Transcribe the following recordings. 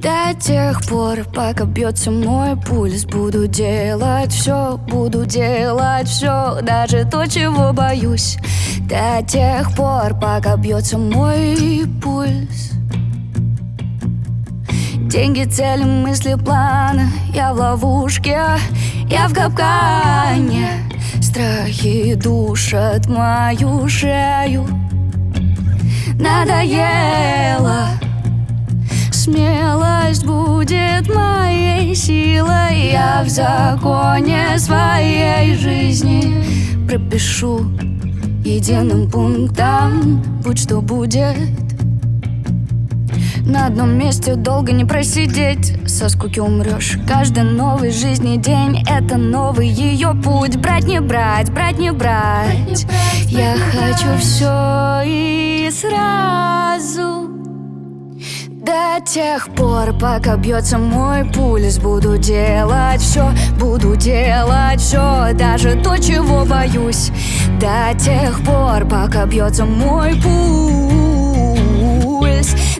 До тех пор, пока бьется мой пульс Буду делать все, буду делать все Даже то, чего боюсь. До тех пор, пока бьется мой пульс. Деньги, цели, мысли, планы. Я в ловушке, я в капкане. Страхи душат мою шею. Надоело силой Я в законе своей жизни. Пропишу единым пунктом Будь что будет. На одном месте долго не просидеть. Со скуки умрешь Каждый новый жизни день Это новый ее путь. Брать не брать, брать не брать, Я хочу все и до тех пор, пока бьется мой пульс. Буду делать все, буду делать все Даже то, чего боюсь. До тех пор, пока бьется мой пульс.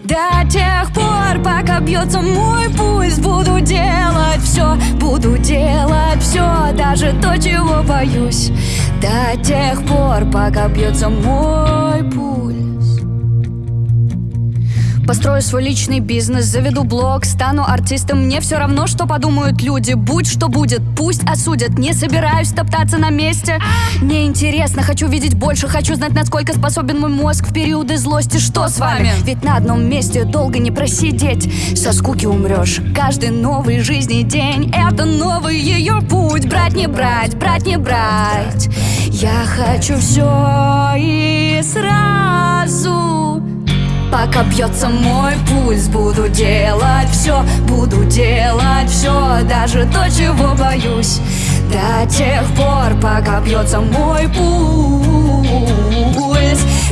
До тех пор, пока бьется мой пульс. Буду делать все, буду делать все Даже то, чего боюсь. До тех пор, пока бьется мой пульс Построю свой личный бизнес, заведу блог, стану артистом. Мне все равно, что подумают люди. Будь что будет, пусть осудят. Не собираюсь топтаться на месте. Мне интересно, хочу видеть больше. Хочу знать, насколько способен мой мозг В периоды злости, что с вами? Ведь на одном месте долго не просидеть. Со скуки умрешь Каждый новый жизни день Это новый ее путь. Брать не брать, брать не брать. Я хочу все и сразу Пока бьется мой пульс. Буду делать все, буду делать все Даже то, чего боюсь. До тех пор, пока бьется мой пульс.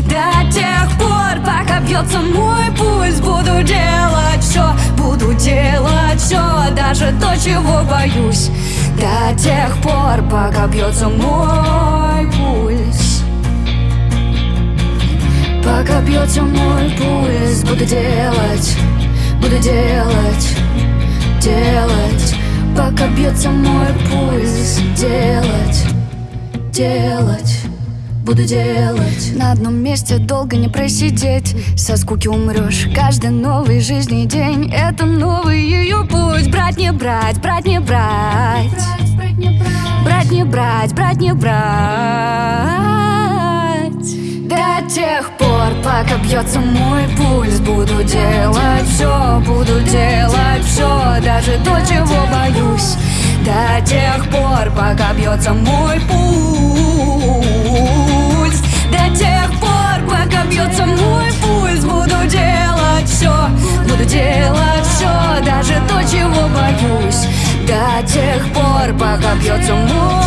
До тех пор, пока бьется мой пульс. Буду делать все, буду делать все Даже то, чего боюсь. До тех пор, пока бьется мой пульс Пока мой пульс Буду делать, буду делать, делать. Пока бьется мой пульс Делать, делать буду делать. На одном месте долго не просидеть. Со скуки умрешь Каждый новый жизни день. Это новый ее путь. Брать не брать, брать не брать Брать не брать, брать не брать бьется мой пульс. Буду делать все, буду делать все Даже то, чего боюсь. До тех пор, пока бьется мой пульс. До тех пор, пока бьется мой пульс. Буду делать все, буду делать все Даже то, чего боюсь. До тех пор, пока бьется мой